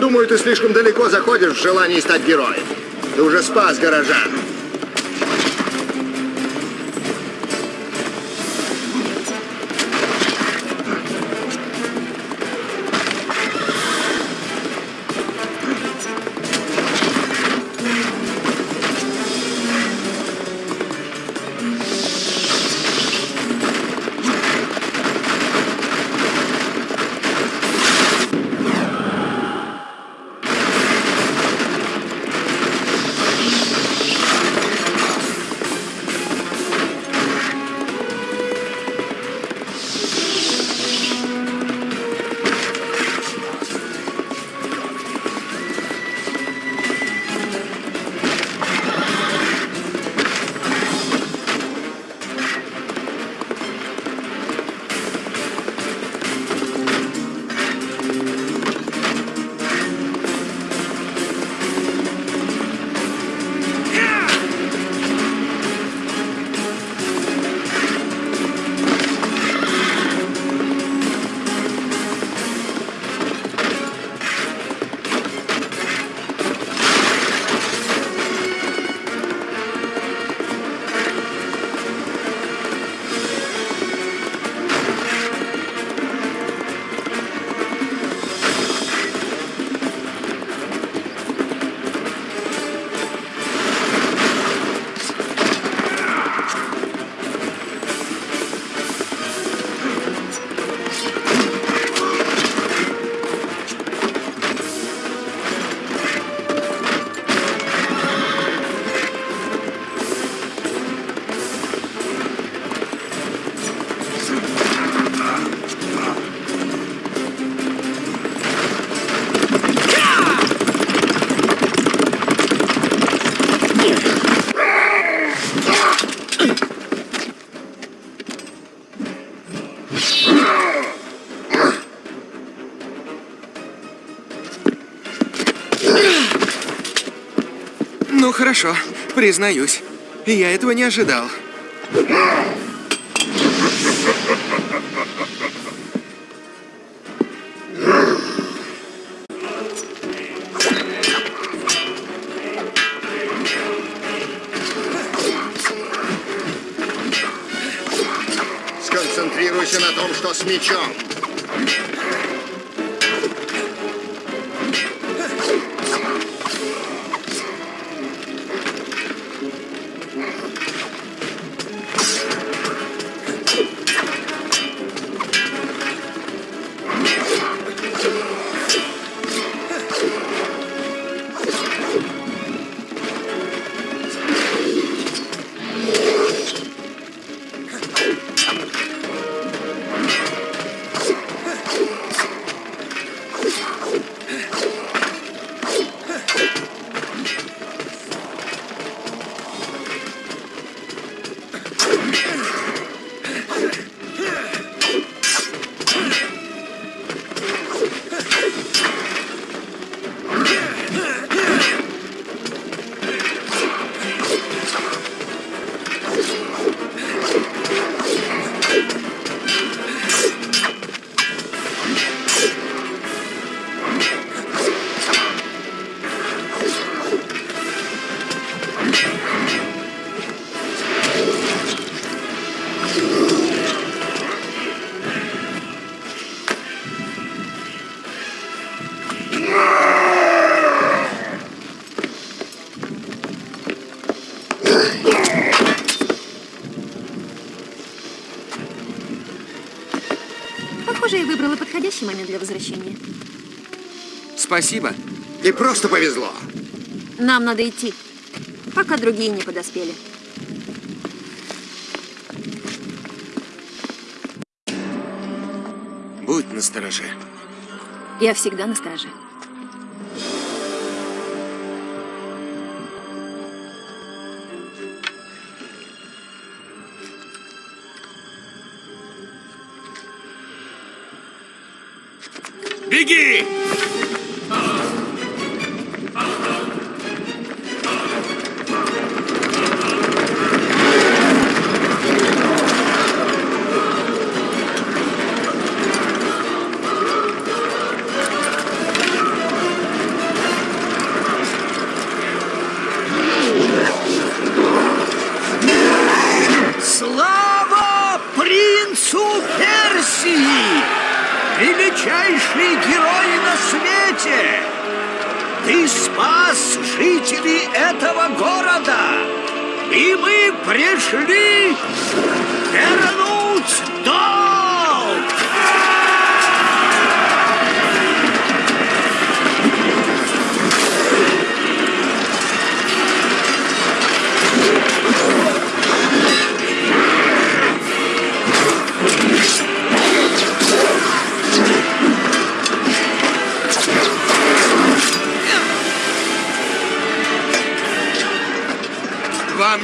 Думаю, ты слишком далеко заходишь в желании стать героем. Ты уже спас горожан. Признаюсь. Я этого не ожидал. Сконцентрируйся на том, что с мечом. Спасибо. И просто повезло. Нам надо идти, пока другие не подоспели. Будь настороже. Я всегда на страже. Беги!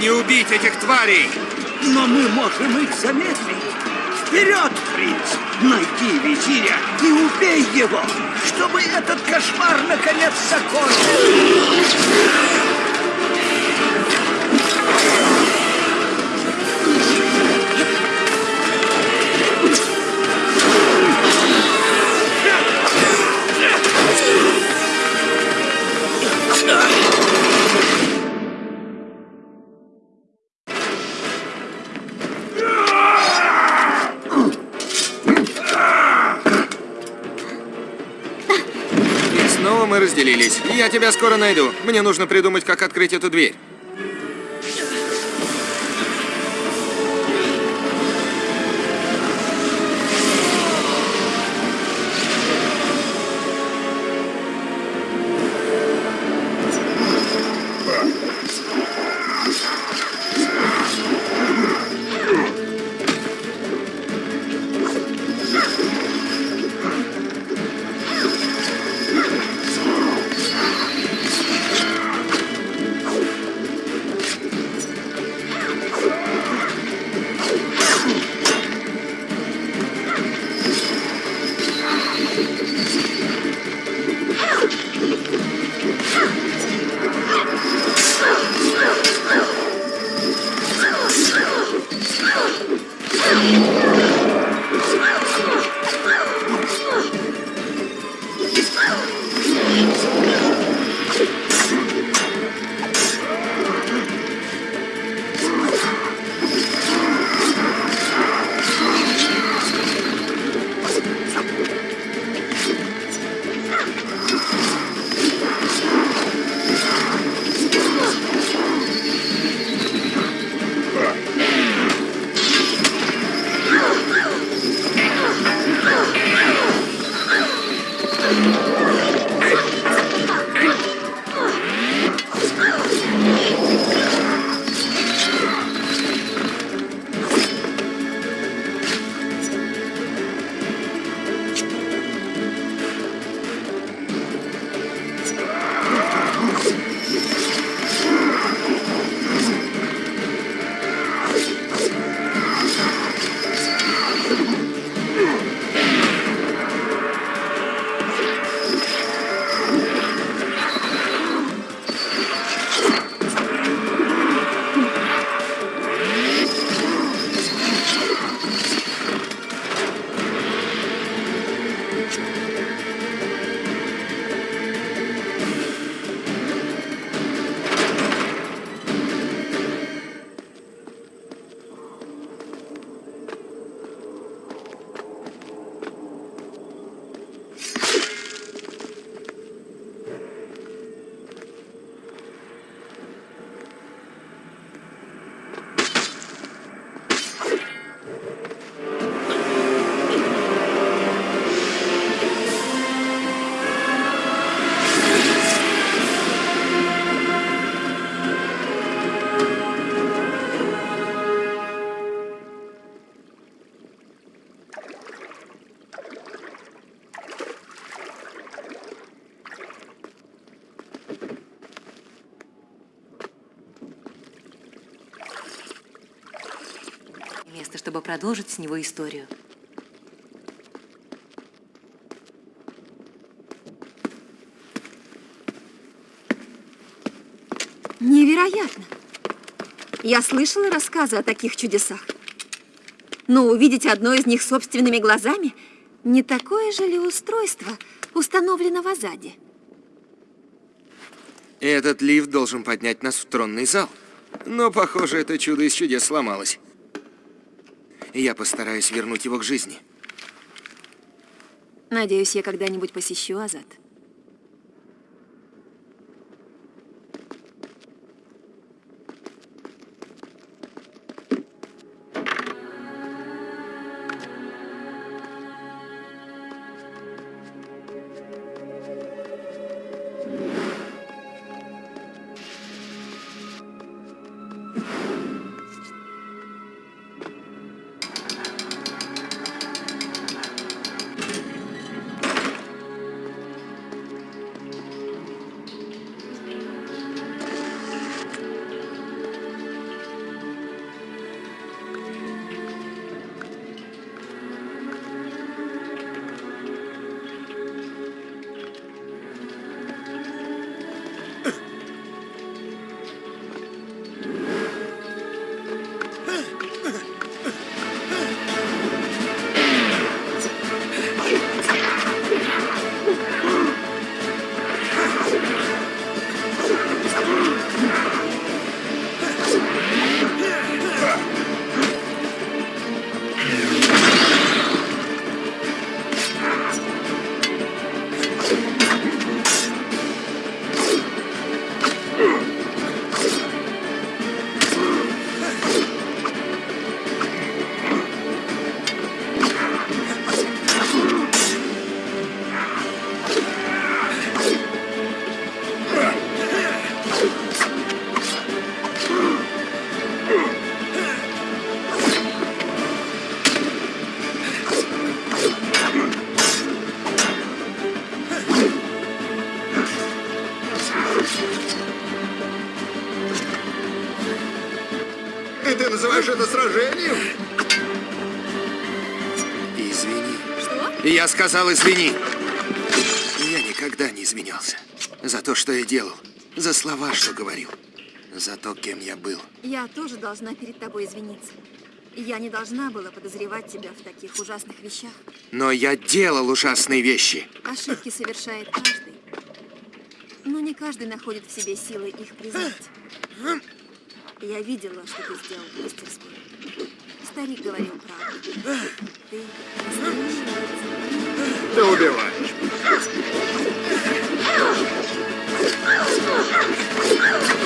Не убить этих тварей! Но мы можем их замедлить. Вперед, принц! Найди визиря и убей его, чтобы этот кошмар наконец закончился. Я тебя скоро найду. Мне нужно придумать, как открыть эту дверь. Место, чтобы продолжить с него историю. Невероятно. Я слышала рассказы о таких чудесах. Но увидеть одно из них собственными глазами не такое же ли устройство установлено в Азаде? Этот лифт должен поднять нас в тронный зал. Но, похоже, это чудо из чудес сломалось. Я постараюсь вернуть его к жизни. Надеюсь, я когда-нибудь посещу Азат. Я сказал извини. Я никогда не изменялся. За то, что я делал. За слова, что говорил. За то, кем я был. Я тоже должна перед тобой извиниться. Я не должна была подозревать тебя в таких ужасных вещах. Но я делал ужасные вещи. Ошибки совершает каждый. Но не каждый находит в себе силы их признать. Я видела, что ты сделал в мастерской. Старик говорил правду. Ты настоящий ты убиваешь. Oh,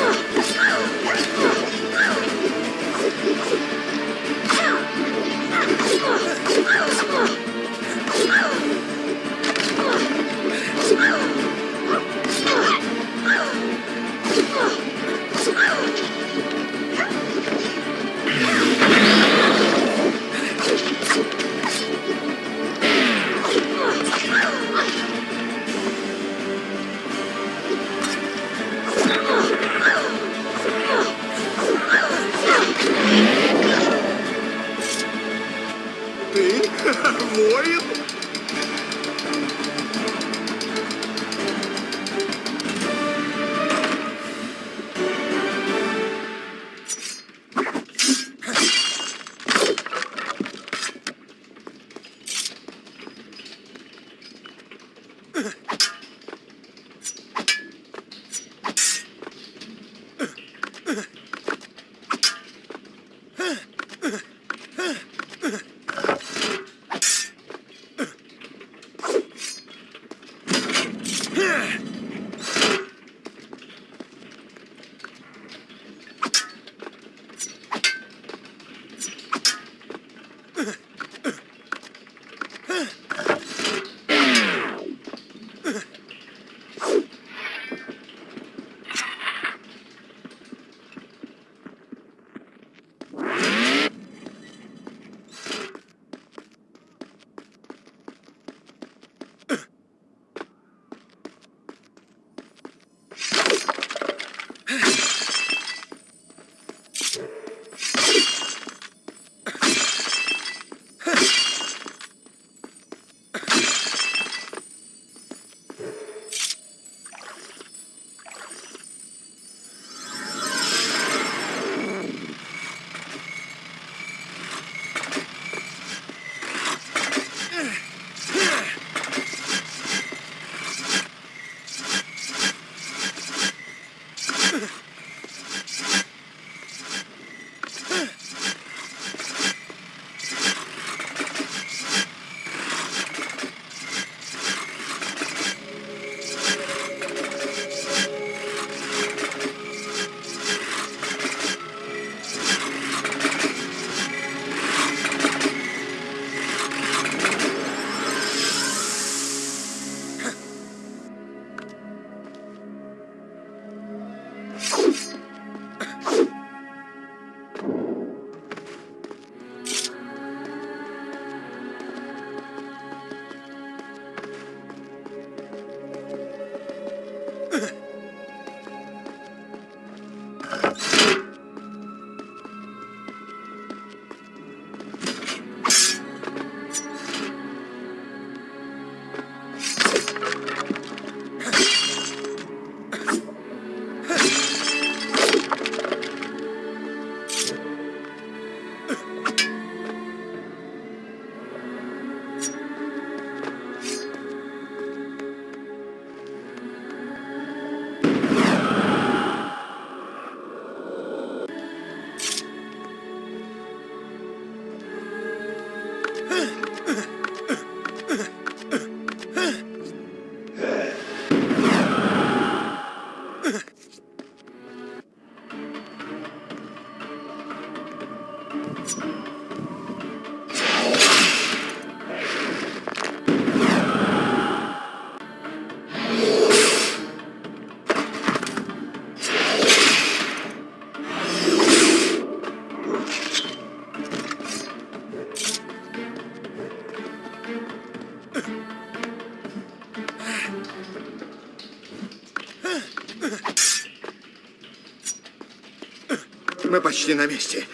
Мы почти на месте.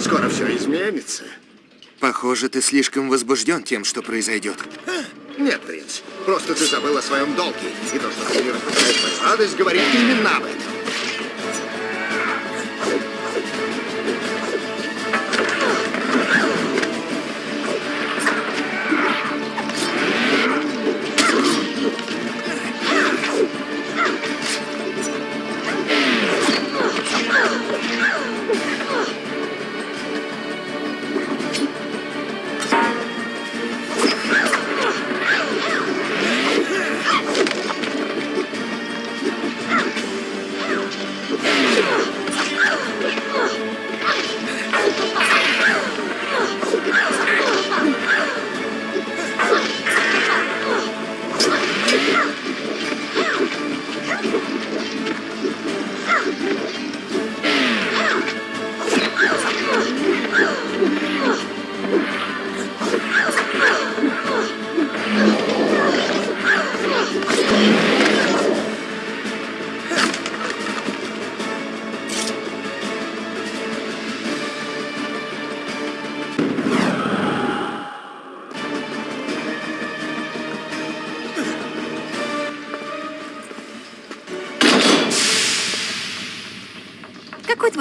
Скоро все изменится. Похоже, ты слишком возбужден тем, что произойдет. Нет, принц, просто ты забыл о своем долге. И то, что ты не распускаешь мою радость, говорит именно об этом.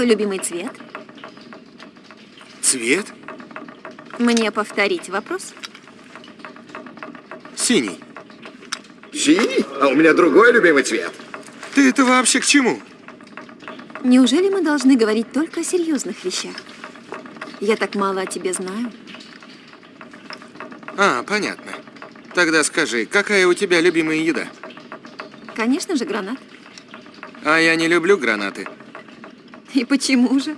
Твой любимый цвет? Цвет? Мне повторить вопрос? Синий. Синий? А у меня другой любимый цвет. Ты это вообще к чему? Неужели мы должны говорить только о серьезных вещах? Я так мало о тебе знаю. А, понятно. Тогда скажи, какая у тебя любимая еда? Конечно же, гранат. А я не люблю гранаты. И почему же?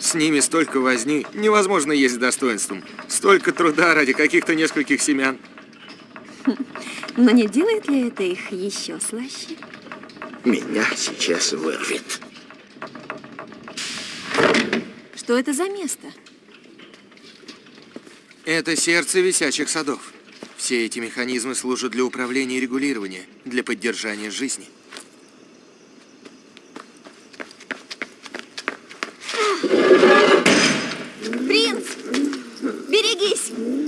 С ними столько возни, невозможно есть с достоинством. Столько труда ради каких-то нескольких семян. Но не делает ли это их еще слаще? Меня сейчас вырвет. Что это за место? Это сердце висячих садов. Все эти механизмы служат для управления и регулирования, для поддержания жизни. Принц! Берегись!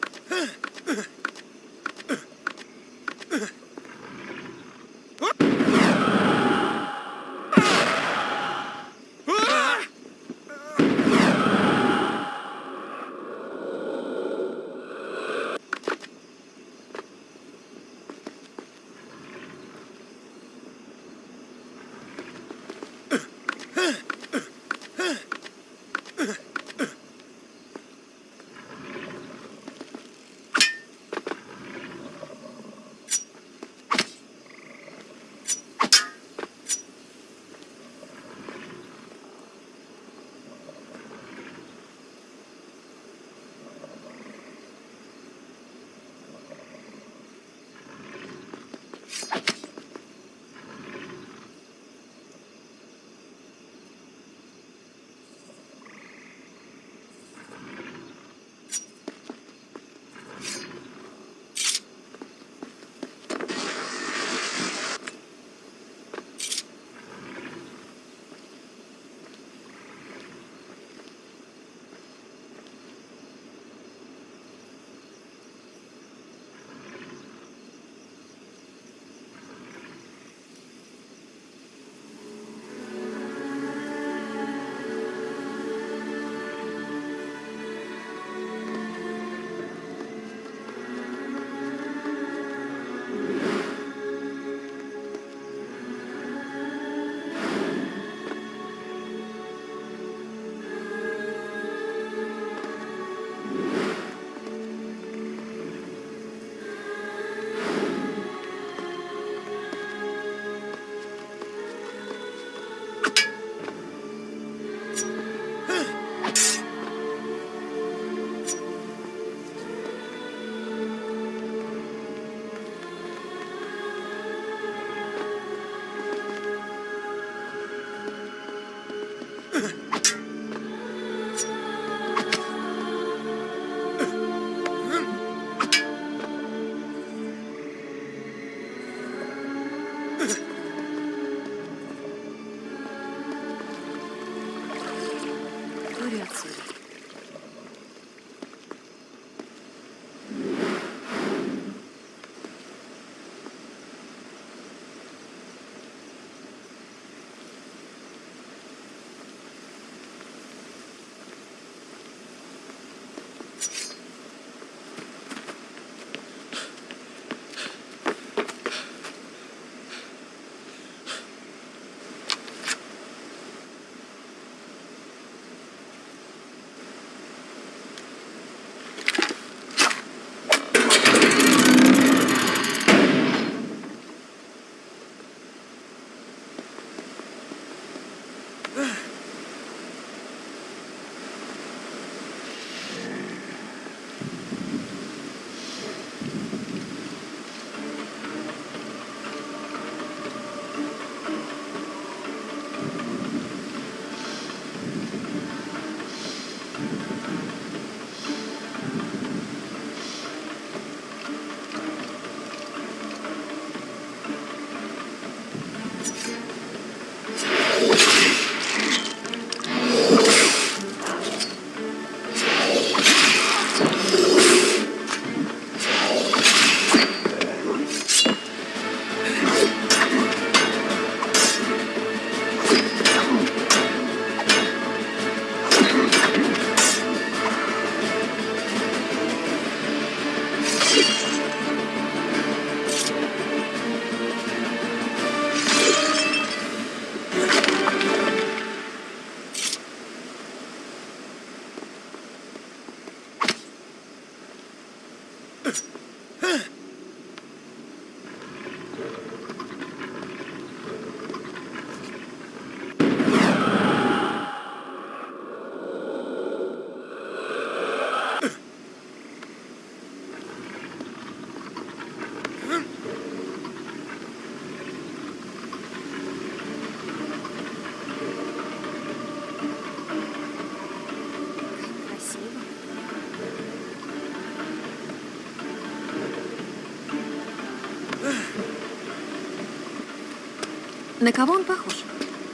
На кого он похож?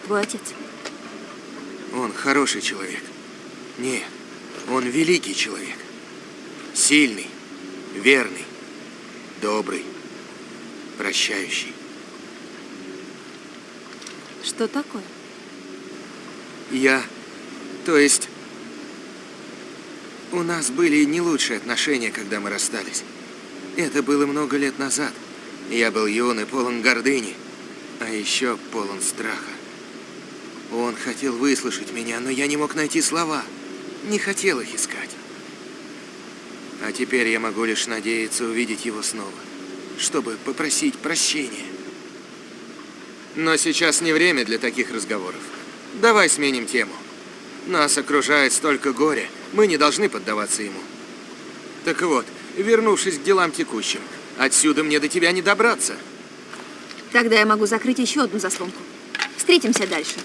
Твой отец. Он хороший человек. Нет, он великий человек. Сильный, верный, добрый, прощающий. Что такое? Я... То есть... У нас были не лучшие отношения, когда мы расстались. Это было много лет назад. Я был юн и полон гордыни, а еще полон страха. Он хотел выслушать меня, но я не мог найти слова. Не хотел их искать. А теперь я могу лишь надеяться увидеть его снова, чтобы попросить прощения. Но сейчас не время для таких разговоров. Давай сменим тему. Нас окружает столько горя, мы не должны поддаваться ему. Так вот, вернувшись к делам текущим, отсюда мне до тебя не добраться. Тогда я могу закрыть еще одну заслонку. Встретимся дальше.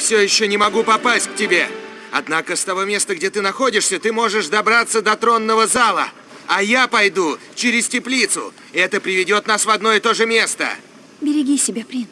Все еще не могу попасть к тебе. Однако с того места, где ты находишься, ты можешь добраться до тронного зала. А я пойду через теплицу. Это приведет нас в одно и то же место. Береги себя, принц.